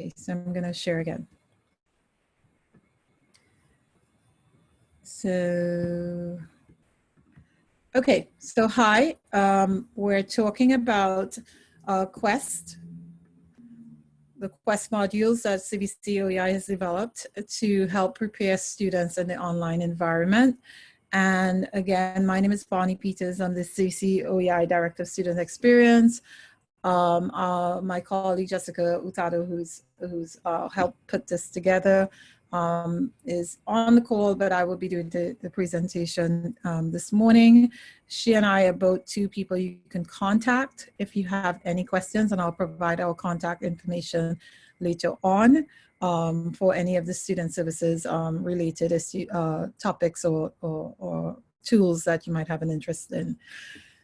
Okay, so I'm going to share again. So, okay, so hi, um, we're talking about uh, Quest, the Quest modules that CVC OEI has developed to help prepare students in the online environment. And again, my name is Bonnie Peters. I'm the CVC OEI Director of Student Experience. Um, uh, my colleague Jessica Utado, who's who's uh, helped put this together, um, is on the call, but I will be doing the, the presentation um, this morning. She and I are both two people you can contact if you have any questions, and I'll provide our contact information later on um, for any of the student services um, related uh, topics or, or, or, tools that you might have an interest in.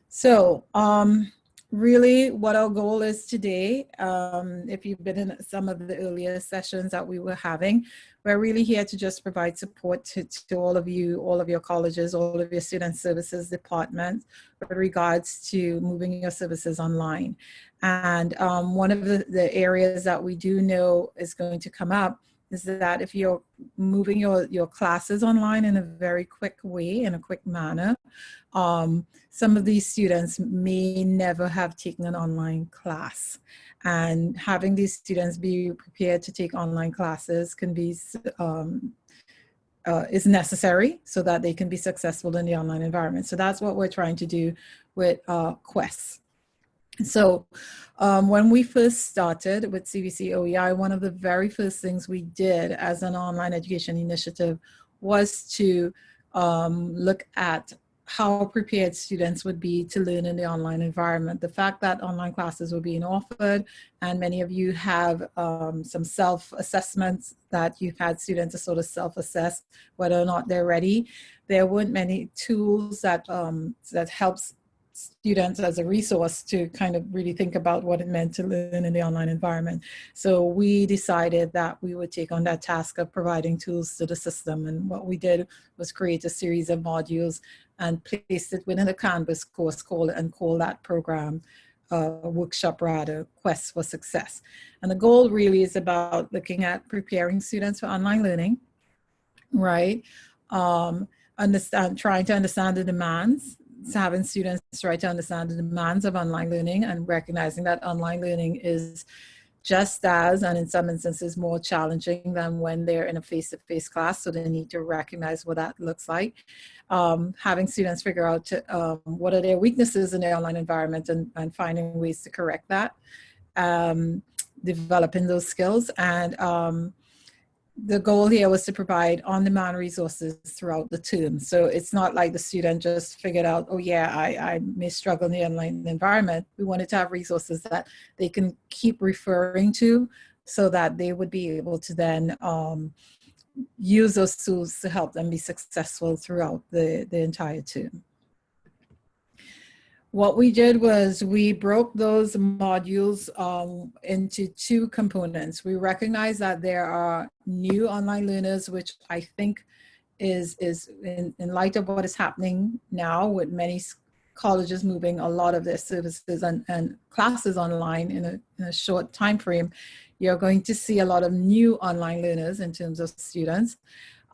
So um, really what our goal is today, um, if you've been in some of the earlier sessions that we were having, we're really here to just provide support to, to all of you, all of your colleges, all of your student services departments with regards to moving your services online. And um, one of the, the areas that we do know is going to come up is that if you're moving your, your classes online in a very quick way, in a quick manner, um, some of these students may never have taken an online class. And having these students be prepared to take online classes can be um, uh, is necessary so that they can be successful in the online environment. So that's what we're trying to do with uh, Quest. So um, when we first started with CVC OEI, one of the very first things we did as an online education initiative was to um, look at how prepared students would be to learn in the online environment. The fact that online classes were being offered and many of you have um, some self-assessments that you've had students to sort of self-assess whether or not they're ready. There weren't many tools that, um, that helps students as a resource to kind of really think about what it meant to learn in the online environment. So we decided that we would take on that task of providing tools to the system. And what we did was create a series of modules and placed it within a Canvas course call and call that program uh, workshop rather, Quest for Success. And the goal really is about looking at preparing students for online learning, right? Um, understand, trying to understand the demands having students try to understand the demands of online learning and recognizing that online learning is just as, and in some instances more challenging than when they're in a face-to-face -face class, so they need to recognize what that looks like. Um, having students figure out to, um, what are their weaknesses in their online environment and, and finding ways to correct that, um, developing those skills, and um, the goal here was to provide on-demand resources throughout the term. So it's not like the student just figured out, oh yeah, I, I may struggle in the online environment. We wanted to have resources that they can keep referring to so that they would be able to then um, use those tools to help them be successful throughout the, the entire term what we did was we broke those modules um, into two components. We recognize that there are new online learners, which I think is, is in, in light of what is happening now with many colleges moving a lot of their services and, and classes online in a, in a short time frame, you're going to see a lot of new online learners in terms of students.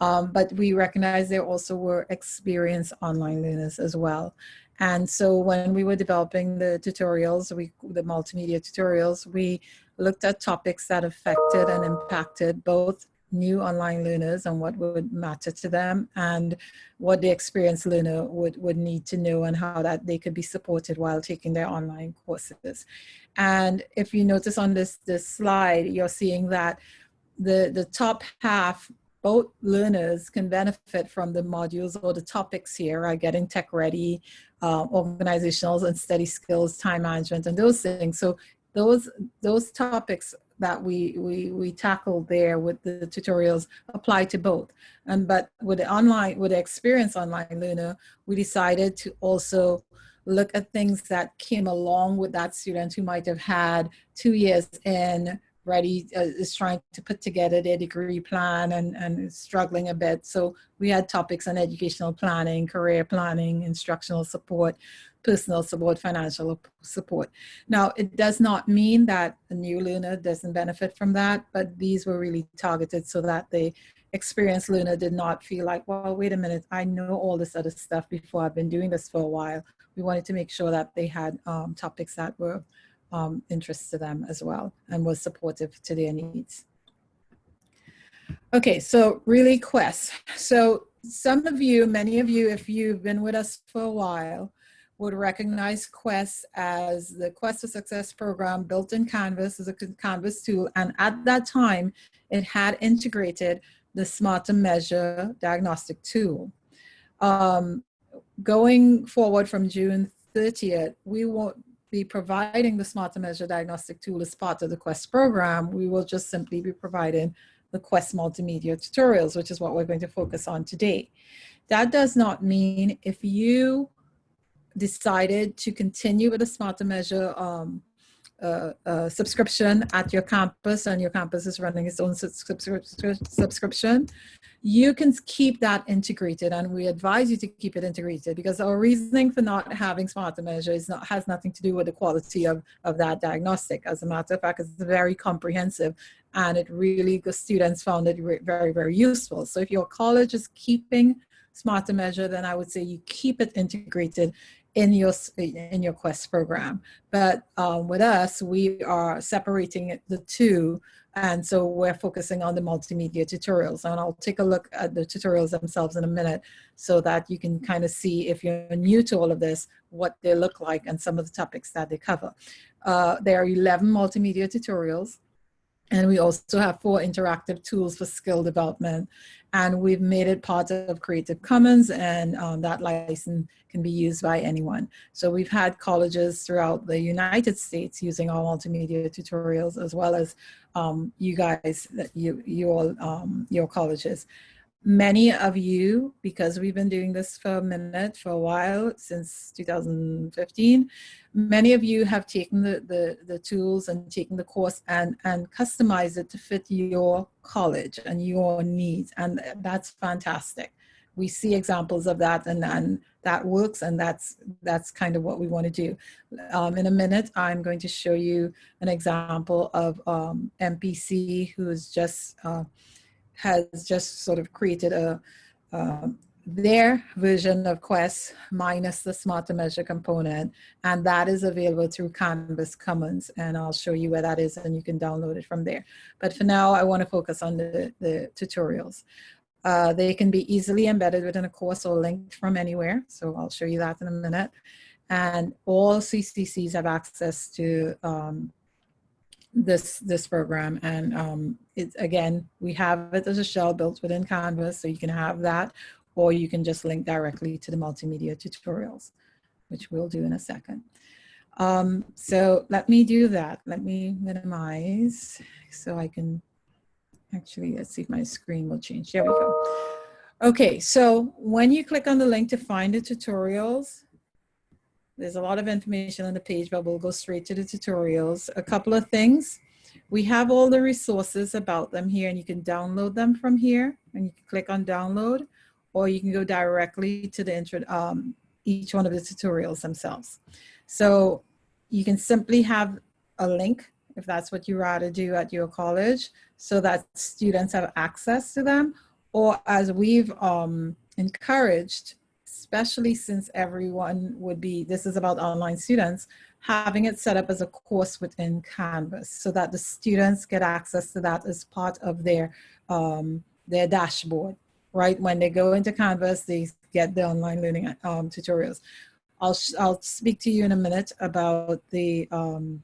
Um, but we recognize there also were experienced online learners as well. And so when we were developing the tutorials, we, the multimedia tutorials, we looked at topics that affected and impacted both new online learners and what would matter to them and what the experienced learner would, would need to know and how that they could be supported while taking their online courses. And if you notice on this, this slide, you're seeing that the, the top half both learners can benefit from the modules or the topics here, are Getting tech ready, uh, organizational and study skills, time management, and those things. So those those topics that we we we tackled there with the tutorials apply to both. And but with the online with the experience online learner, we decided to also look at things that came along with that student who might have had two years in ready uh, is trying to put together their degree plan and, and struggling a bit. So we had topics on educational planning, career planning, instructional support, personal support, financial support. Now, it does not mean that a new learner doesn't benefit from that, but these were really targeted so that the experienced learner did not feel like, well, wait a minute, I know all this other stuff before I've been doing this for a while. We wanted to make sure that they had um, topics that were um, interest to them as well and was supportive to their needs. Okay, so really Quest. So some of you, many of you, if you've been with us for a while, would recognize Quest as the Quest for Success program built in Canvas as a Canvas tool. And at that time, it had integrated the Smart Measure diagnostic tool. Um, going forward from June 30th, we won't be providing the Smart Measure diagnostic tool as part of the Quest program. We will just simply be providing the Quest multimedia tutorials, which is what we're going to focus on today. That does not mean if you decided to continue with the Smart Measure um, subscription at your campus and your campus is running its own subscription, you can keep that integrated and we advise you to keep it integrated because our reasoning for not having smart measure is not, has nothing to do with the quality of, of that diagnostic. As a matter of fact, it's very comprehensive and it really, the students found it very, very useful. So if your college is keeping smart measure, then I would say you keep it integrated in your in your quest program. But um, with us we are separating the two and so we're focusing on the multimedia tutorials. And I'll take a look at the tutorials themselves in a minute so that you can kind of see if you're new to all of this what they look like and some of the topics that they cover. Uh, there are 11 multimedia tutorials and we also have four interactive tools for skill development. And we've made it part of Creative Commons and um, that license can be used by anyone. So we've had colleges throughout the United States using our multimedia tutorials as well as um, you guys, that you, you all, um, your colleges many of you, because we've been doing this for a minute, for a while, since 2015, many of you have taken the, the, the tools and taken the course and, and customized it to fit your college and your needs. And that's fantastic. We see examples of that and, and that works and that's that's kind of what we want to do. Um, in a minute, I'm going to show you an example of um, MPC who is just uh, has just sort of created a uh, their version of Quest minus the Smart Measure component, and that is available through Canvas Commons, and I'll show you where that is, and you can download it from there. But for now, I want to focus on the, the tutorials. Uh, they can be easily embedded within a course or linked from anywhere, so I'll show you that in a minute. And all CCCs have access to um, this this program. And um, it's again we have it as a shell built within canvas so you can have that or you can just link directly to the multimedia tutorials which we'll do in a second. Um, so let me do that. Let me minimize so I can actually let's see if my screen will change. There we go. Okay so when you click on the link to find the tutorials there's a lot of information on the page, but we'll go straight to the tutorials. A couple of things. We have all the resources about them here and you can download them from here and you can click on download or you can go directly to the intro, um, each one of the tutorials themselves. So you can simply have a link if that's what you rather do at your college so that students have access to them or as we've um, encouraged especially since everyone would be, this is about online students, having it set up as a course within Canvas so that the students get access to that as part of their, um, their dashboard, right? When they go into Canvas, they get the online learning um, tutorials. I'll, I'll speak to you in a minute about the, um,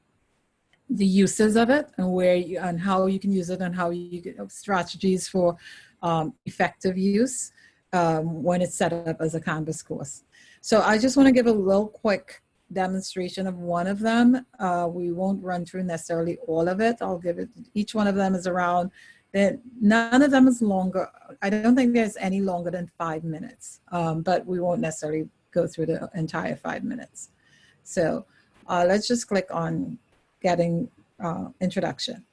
the uses of it and where you, and how you can use it and how you get strategies for um, effective use um, when it's set up as a Canvas course. So I just want to give a little quick demonstration of one of them. Uh, we won't run through necessarily all of it. I'll give it, each one of them is around, none of them is longer. I don't think there's any longer than five minutes, um, but we won't necessarily go through the entire five minutes. So uh, let's just click on getting uh, introduction.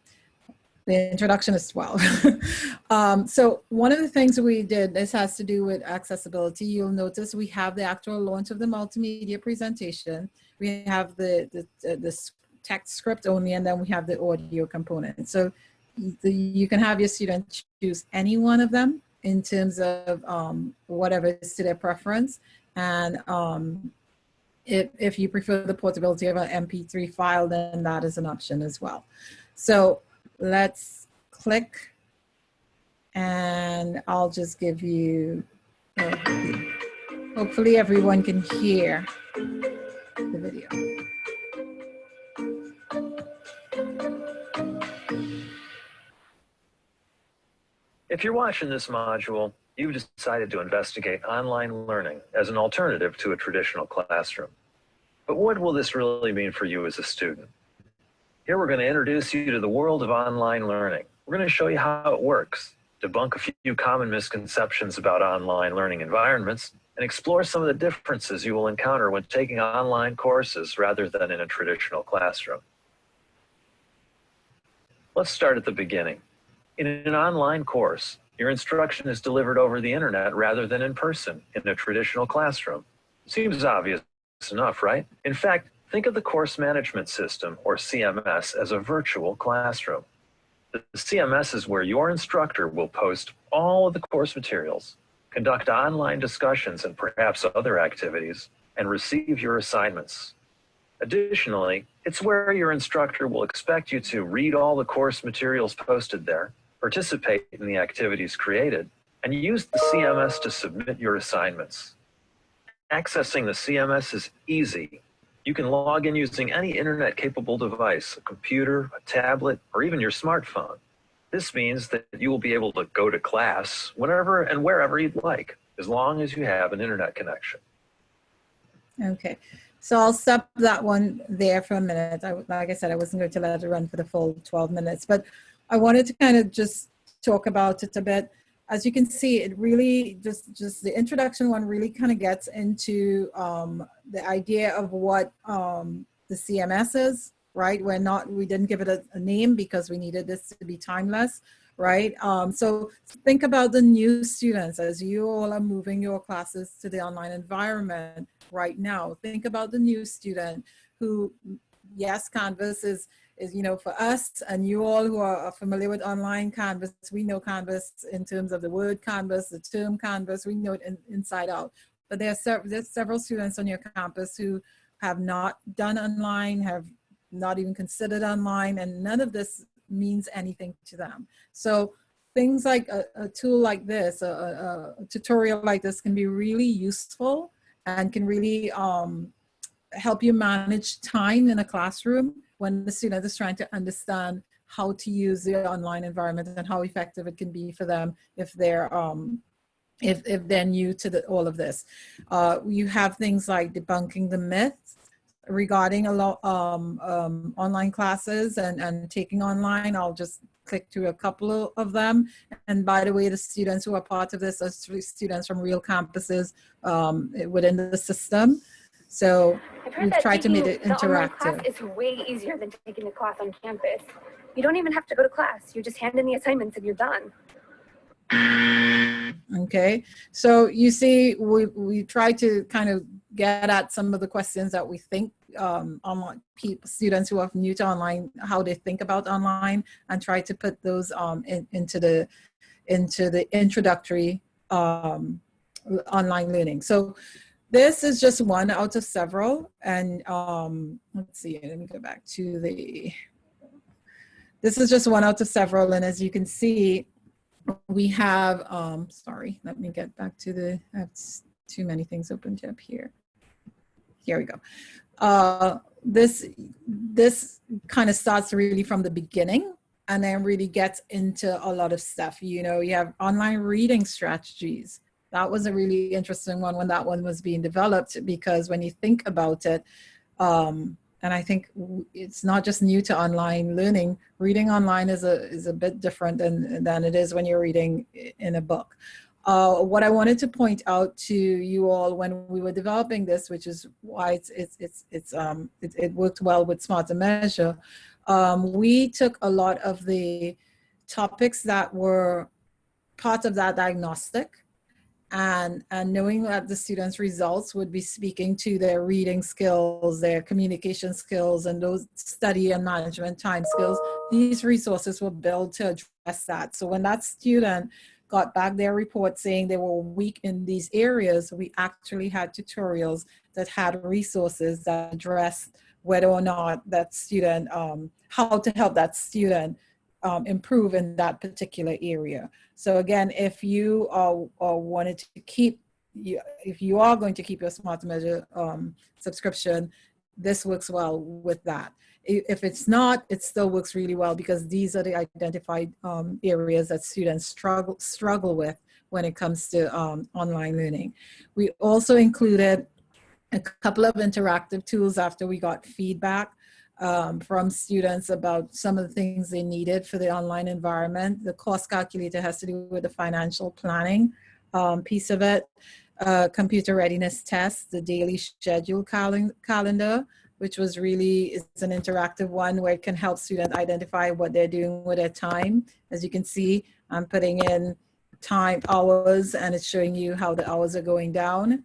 The introduction as well. um, so one of the things we did, this has to do with accessibility. You'll notice we have the actual launch of the multimedia presentation. We have the, the, uh, the text script only, and then we have the audio component. So the, you can have your student choose any one of them in terms of um, whatever is to their preference. And um, if, if you prefer the portability of an MP3 file, then that is an option as well. So let's click and I'll just give you, hopefully everyone can hear the video. If you're watching this module, you've decided to investigate online learning as an alternative to a traditional classroom. But what will this really mean for you as a student? Here we're going to introduce you to the world of online learning. We're going to show you how it works, debunk a few common misconceptions about online learning environments, and explore some of the differences you will encounter when taking online courses rather than in a traditional classroom. Let's start at the beginning. In an online course, your instruction is delivered over the internet rather than in person in a traditional classroom. Seems obvious enough, right? In fact, Think of the course management system, or CMS, as a virtual classroom. The CMS is where your instructor will post all of the course materials, conduct online discussions and perhaps other activities, and receive your assignments. Additionally, it's where your instructor will expect you to read all the course materials posted there, participate in the activities created, and use the CMS to submit your assignments. Accessing the CMS is easy you can log in using any internet capable device, a computer, a tablet, or even your smartphone. This means that you will be able to go to class whenever and wherever you'd like, as long as you have an internet connection. Okay, so I'll stop that one there for a minute. I, like I said, I wasn't going to let it run for the full 12 minutes, but I wanted to kind of just talk about it a bit as you can see, it really just, just the introduction one really kind of gets into um, the idea of what um, the CMS is, right? We're not, we didn't give it a, a name because we needed this to be timeless, right? Um, so think about the new students as you all are moving your classes to the online environment right now. Think about the new student who, yes, Canvas is, is, you know, for us and you all who are familiar with online Canvas, we know Canvas in terms of the word Canvas, the term Canvas, we know it in, inside out. But there are there's several students on your campus who have not done online, have not even considered online, and none of this means anything to them. So things like a, a tool like this, a, a, a, tutorial like this can be really useful and can really um, help you manage time in a classroom when the student is trying to understand how to use the online environment and how effective it can be for them if they're um, if, if they're new to the, all of this. Uh, you have things like debunking the myths regarding a lot um, um, online classes and, and taking online. I'll just click through a couple of them. And by the way, the students who are part of this are students from real campuses um, within the system. So we've tried to make it interactive. It's way easier than taking a class on campus. You don't even have to go to class. You just hand in the assignments and you're done. Okay, so you see, we, we try to kind of get at some of the questions that we think um, online people, students who are new to online, how they think about online and try to put those um, in, into the into the introductory um, online learning. So this is just one out of several. And um, let's see, let me go back to the, this is just one out of several. And as you can see, we have, um, sorry, let me get back to the, I have too many things opened up here. Here we go. Uh, this, this kind of starts really from the beginning and then really gets into a lot of stuff. You know, you have online reading strategies that was a really interesting one when that one was being developed because when you think about it, um, and I think it's not just new to online learning, reading online is a, is a bit different than, than it is when you're reading in a book. Uh, what I wanted to point out to you all when we were developing this, which is why it's, it's, it's, it's um, it, it worked well with SmarterMeasure, um, we took a lot of the topics that were part of that diagnostic and, and knowing that the students' results would be speaking to their reading skills, their communication skills, and those study and management time skills, these resources were built to address that. So when that student got back their report saying they were weak in these areas, we actually had tutorials that had resources that addressed whether or not that student, um, how to help that student um, improve in that particular area. So again, if you are, are wanted to keep, you, if you are going to keep your Smart Measure um, subscription, this works well with that. If it's not, it still works really well because these are the identified um, areas that students struggle, struggle with when it comes to um, online learning. We also included a couple of interactive tools after we got feedback um, from students about some of the things they needed for the online environment. The cost calculator has to do with the financial planning um, piece of it. Uh, computer readiness test, the daily schedule cal calendar, which was really, it's an interactive one where it can help students identify what they're doing with their time. As you can see, I'm putting in time hours and it's showing you how the hours are going down.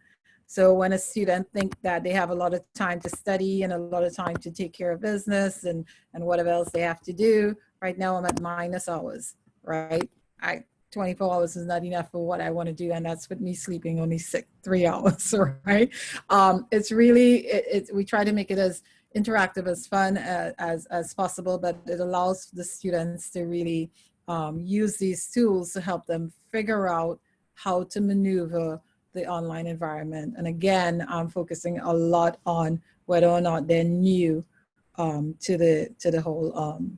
So when a student think that they have a lot of time to study and a lot of time to take care of business and, and whatever else they have to do, right now I'm at minus hours, right? I 24 hours is not enough for what I want to do. And that's with me sleeping only six, three hours, right? Um, it's really, it, it, we try to make it as interactive as fun as, as, as possible, but it allows the students to really um, use these tools to help them figure out how to maneuver the online environment. And again, I'm focusing a lot on whether or not they're new um, to the to the whole um,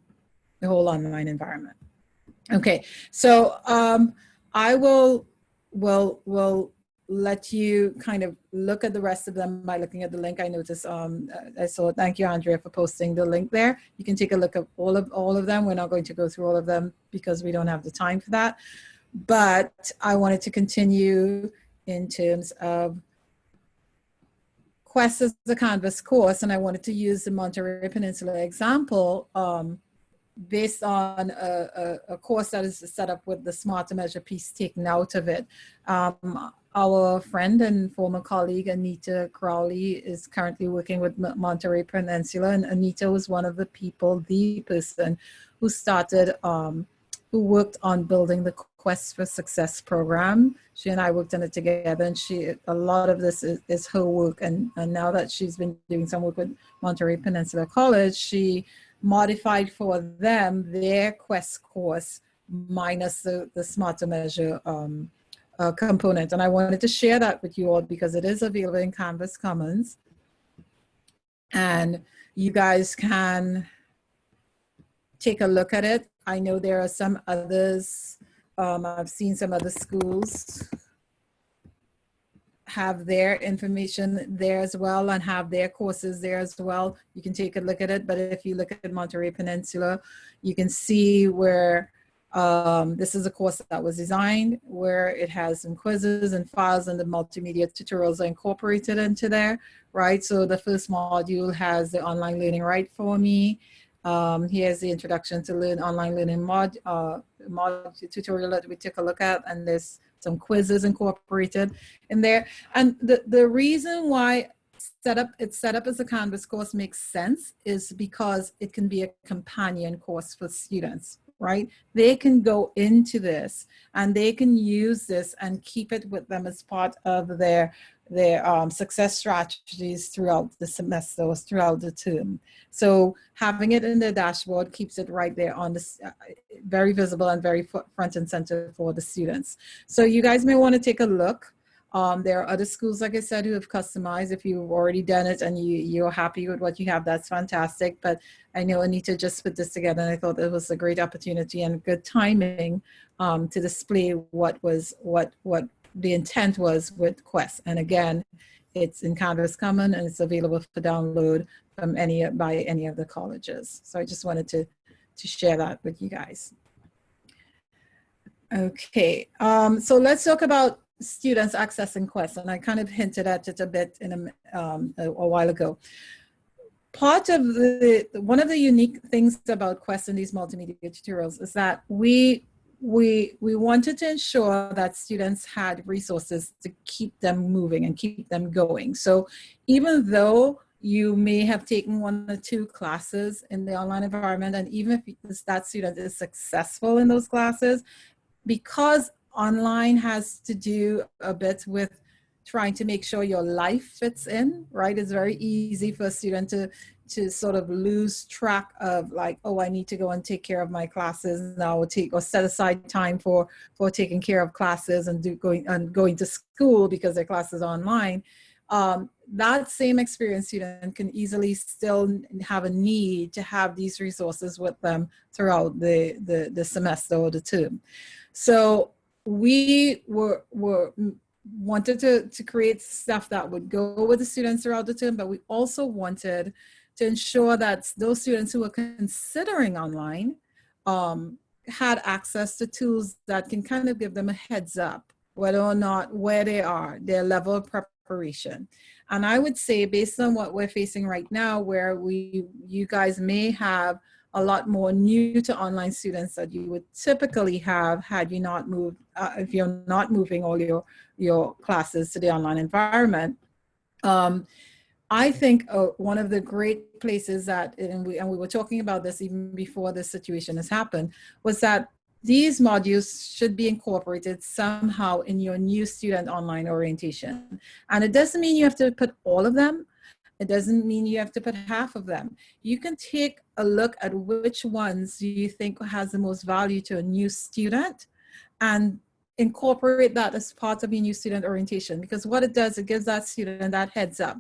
the whole online environment. Okay, so um, I will will will let you kind of look at the rest of them by looking at the link. I noticed um, I saw. Thank you, Andrea, for posting the link there. You can take a look at all of all of them. We're not going to go through all of them because we don't have the time for that. But I wanted to continue in terms of Quest as a Canvas course, and I wanted to use the Monterey Peninsula example um, based on a, a, a, course that is set up with the Smart Measure piece taken out of it. Um, our friend and former colleague Anita Crowley is currently working with Monterey Peninsula, and Anita was one of the people, the person who started, um, who worked on building the Quest for Success program. She and I worked on it together and she, a lot of this is, is her work. And, and now that she's been doing some work with Monterey Peninsula College, she modified for them their Quest course minus the, the SmarterMeasure um, uh, component. And I wanted to share that with you all because it is available in Canvas Commons. And you guys can take a look at it. I know there are some others um, I've seen some other schools have their information there as well and have their courses there as well. You can take a look at it, but if you look at Monterey Peninsula, you can see where um, this is a course that was designed where it has some quizzes and files and the multimedia tutorials are incorporated into there, right? So the first module has the online learning right for me. Um, here's the introduction to learn online learning mod, uh, mod tutorial that we took a look at and there's some quizzes incorporated in there. And the, the reason why setup it's set up as a Canvas course makes sense is because it can be a companion course for students, right? They can go into this and they can use this and keep it with them as part of their their um, success strategies throughout the semester or throughout the term. So having it in the dashboard keeps it right there on the, uh, very visible and very front and center for the students. So you guys may want to take a look. Um, there are other schools, like I said, who have customized. If you've already done it and you, you're happy with what you have, that's fantastic. But I know Anita just put this together and I thought it was a great opportunity and good timing um, to display what was, what, what the intent was with Quest. And again, it's in Canvas Common and it's available for download from any by any of the colleges. So I just wanted to, to share that with you guys. Okay, um, so let's talk about students accessing Quest. And I kind of hinted at it a bit in a, um, a, a while ago. part of the, one of the unique things about Quest and these multimedia tutorials is that we, we, we wanted to ensure that students had resources to keep them moving and keep them going. So even though you may have taken one or two classes in the online environment, and even if that student is successful in those classes, because online has to do a bit with trying to make sure your life fits in, right? It's very easy for a student to, to sort of lose track of like, oh, I need to go and take care of my classes now or take or set aside time for, for taking care of classes and do going and going to school because their class is online. Um, that same experienced student can easily still have a need to have these resources with them throughout the, the, the semester or the term. So we were, were wanted to, to create stuff that would go with the students throughout the term, but we also wanted to ensure that those students who were considering online um, had access to tools that can kind of give them a heads up whether or not where they are, their level of preparation. And I would say based on what we're facing right now, where we, you guys may have a lot more new to online students that you would typically have had you not moved, uh, if you're not moving all your, your classes to the online environment. Um, I think uh, one of the great places that, and we, and we were talking about this even before this situation has happened, was that these modules should be incorporated somehow in your new student online orientation. And it doesn't mean you have to put all of them, it doesn't mean you have to put half of them. You can take a look at which ones you think has the most value to a new student and incorporate that as part of your new student orientation because what it does, it gives that student that heads up.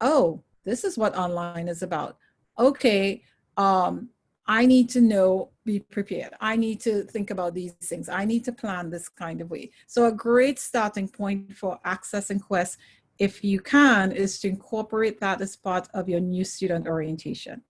Oh, this is what online is about. Okay, um, I need to know, be prepared. I need to think about these things. I need to plan this kind of way. So a great starting point for accessing Quest if you can, is to incorporate that as part of your new student orientation.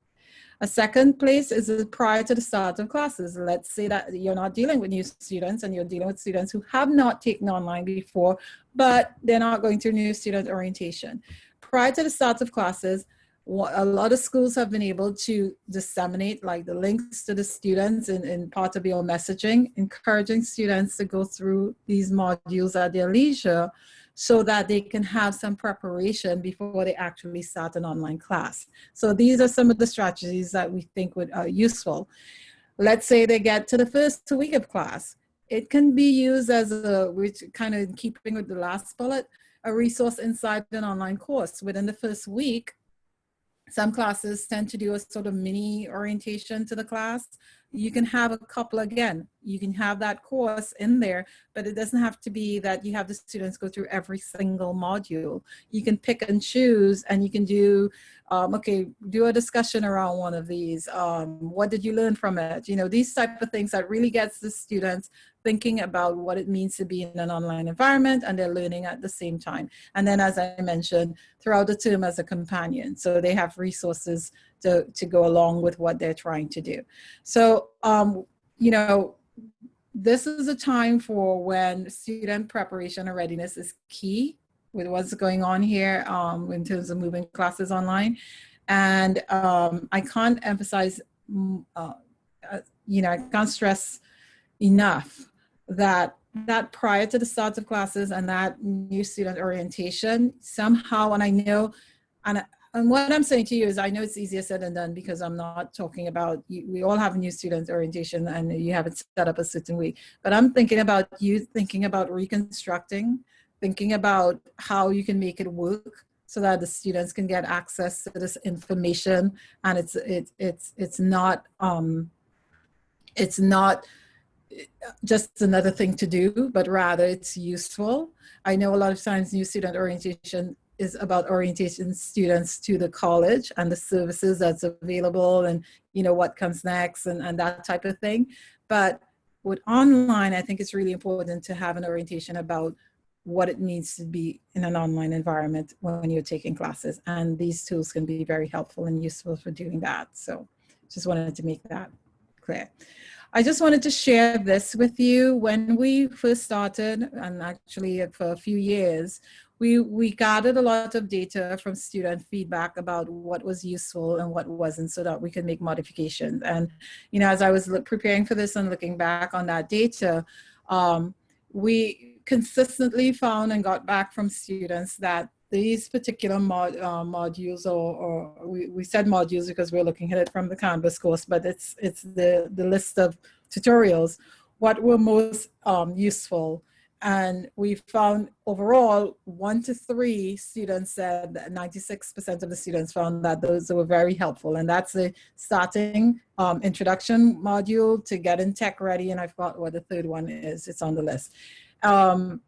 A second place is prior to the start of classes. Let's say that you're not dealing with new students and you're dealing with students who have not taken online before, but they're not going through new student orientation. Prior to the start of classes, a lot of schools have been able to disseminate like the links to the students in, in part of your messaging, encouraging students to go through these modules at their leisure so that they can have some preparation before they actually start an online class. So these are some of the strategies that we think would are useful. Let's say they get to the first week of class. It can be used as a, which kind of keeping with the last bullet, a resource inside an online course. Within the first week, some classes tend to do a sort of mini orientation to the class. You can have a couple again. You can have that course in there, but it doesn't have to be that you have the students go through every single module. You can pick and choose and you can do, um, okay, do a discussion around one of these. Um, what did you learn from it? You know, these type of things that really gets the students thinking about what it means to be in an online environment and they're learning at the same time. And then as I mentioned, throughout the term as a companion. So they have resources to, to go along with what they're trying to do. So, um, you know, this is a time for when student preparation and readiness is key with what's going on here um, in terms of moving classes online. And um, I can't emphasize, mm, uh, uh, you know, I can't stress enough that that prior to the start of classes and that new student orientation somehow, and I know, and, and what I'm saying to you is I know it's easier said than done because I'm not talking about, we all have new student orientation and you have it set up a certain way, but I'm thinking about you thinking about reconstructing, thinking about how you can make it work so that the students can get access to this information and it's, it's, it's, it's not, um, it's not, just another thing to do, but rather it's useful. I know a lot of times new student orientation is about orientation students to the college and the services that's available and you know what comes next and, and that type of thing. But with online, I think it's really important to have an orientation about what it means to be in an online environment when you're taking classes. And these tools can be very helpful and useful for doing that. So just wanted to make that clear. I just wanted to share this with you. When we first started, and actually for a few years, we, we gathered a lot of data from student feedback about what was useful and what wasn't so that we could make modifications. And, you know, as I was preparing for this and looking back on that data, um, we consistently found and got back from students that these particular mod, uh, modules or, or we, we said modules because we're looking at it from the Canvas course, but it's, it's the, the list of tutorials, what were most um, useful and we found overall one to three students said that 96% of the students found that those were very helpful. And that's the starting um, introduction module to get in tech ready. And I forgot what the third one is, it's on the list. Um,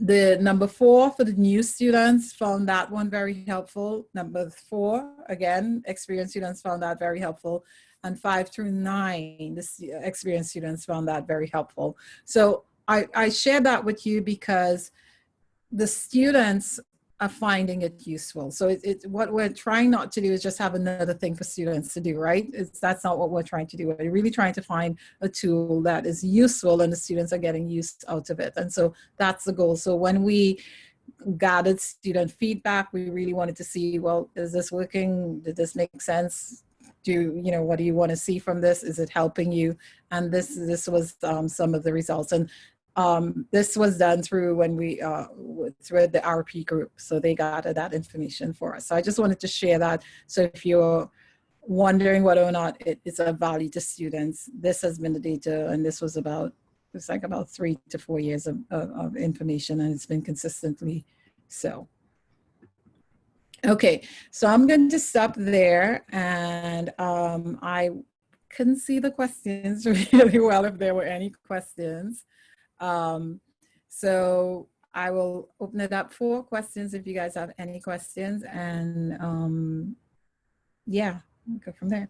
the number four for the new students found that one very helpful. Number four, again, experienced students found that very helpful. And five through nine, the experienced students found that very helpful. So I, I share that with you because the students are finding it useful. So it, it, what we're trying not to do is just have another thing for students to do, right? It's, that's not what we're trying to do. We're really trying to find a tool that is useful and the students are getting used out of it. And so that's the goal. So when we gathered student feedback, we really wanted to see, well, is this working? Did this make sense? do you know what do you want to see from this is it helping you and this this was um, some of the results and um, this was done through when we, uh, through the RP group. So they got that information for us. So I just wanted to share that. So if you're wondering whether or not it is of value to students, this has been the data and this was about, it's like about three to four years of, of, of information and it's been consistently so. Okay, so I'm going to stop there and um, I couldn't see the questions really well if there were any questions. Um, so I will open it up for questions if you guys have any questions and um, yeah, go from there.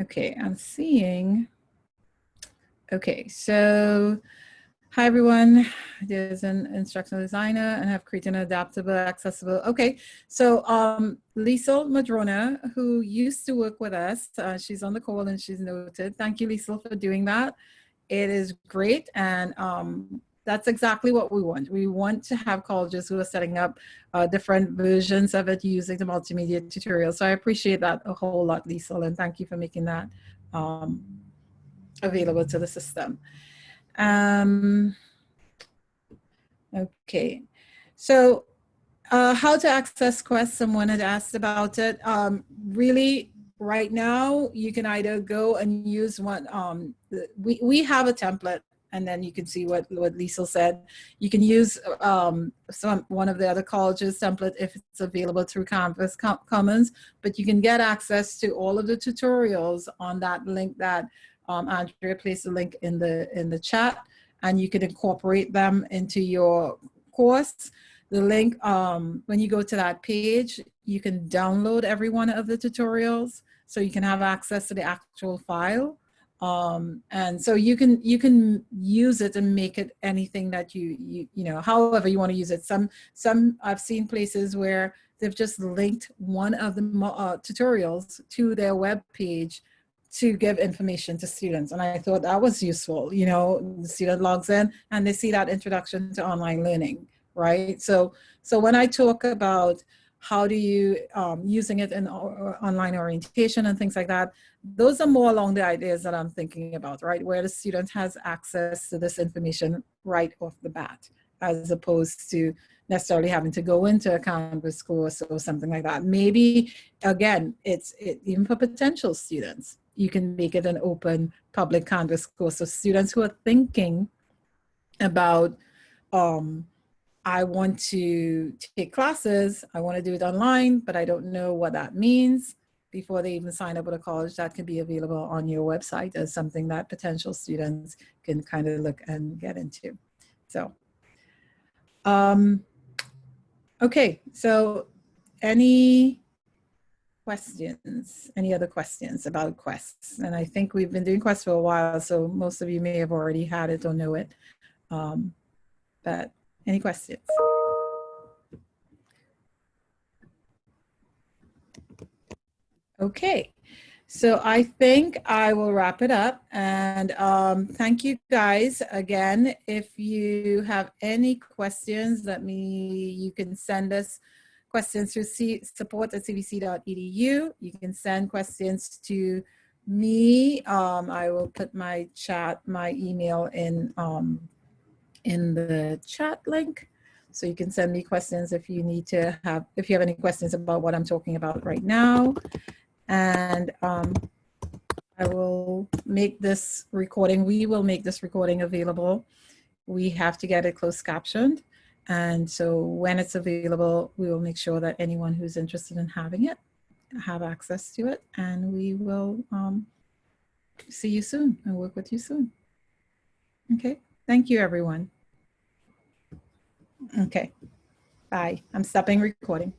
Okay, I'm seeing, okay, so hi everyone, there's an instructional designer and have created an adaptable, accessible, okay. So um, Liesel Madrona, who used to work with us, uh, she's on the call and she's noted. Thank you, Liesel, for doing that it is great and um, that's exactly what we want. We want to have colleges who are setting up uh, different versions of it using the multimedia tutorial. So I appreciate that a whole lot, Lisa, and thank you for making that um, available to the system. Um, okay, so uh, how to access Quest, someone had asked about it. Um, really, right now you can either go and use one um we we have a template and then you can see what what Lisa said. You can use um some one of the other colleges template if it's available through canvas commons but you can get access to all of the tutorials on that link that um, Andrea placed a link in the in the chat and you can incorporate them into your course the link, um, when you go to that page, you can download every one of the tutorials so you can have access to the actual file. Um, and so you can you can use it and make it anything that you you you know however you want to use it. Some some I've seen places where they've just linked one of the uh, tutorials to their web page to give information to students. And I thought that was useful. You know, the student logs in and they see that introduction to online learning right? So, so when I talk about how do you um, using it in online orientation and things like that, those are more along the ideas that I'm thinking about, right? Where the student has access to this information right off the bat, as opposed to necessarily having to go into a Canvas course or something like that. Maybe, again, it's it, even for potential students, you can make it an open public Canvas course. So students who are thinking about um, I want to take classes, I want to do it online, but I don't know what that means before they even sign up with a college, that can be available on your website as something that potential students can kind of look and get into. So, um, okay, so any questions, any other questions about quests? And I think we've been doing quests for a while, so most of you may have already had it or know it. Um, but any questions? Okay, So I think I will wrap it up and um, thank you guys again. If you have any questions, let me, you can send us questions through C, support at cvc.edu. You can send questions to me. Um, I will put my chat, my email in, um, in the chat link. So you can send me questions if you need to have, if you have any questions about what I'm talking about right now. And um, I will make this recording, we will make this recording available. We have to get it closed captioned. And so when it's available, we will make sure that anyone who's interested in having it have access to it. And we will um, see you soon and work with you soon. Okay, thank you, everyone. Okay, bye. I'm stopping recording.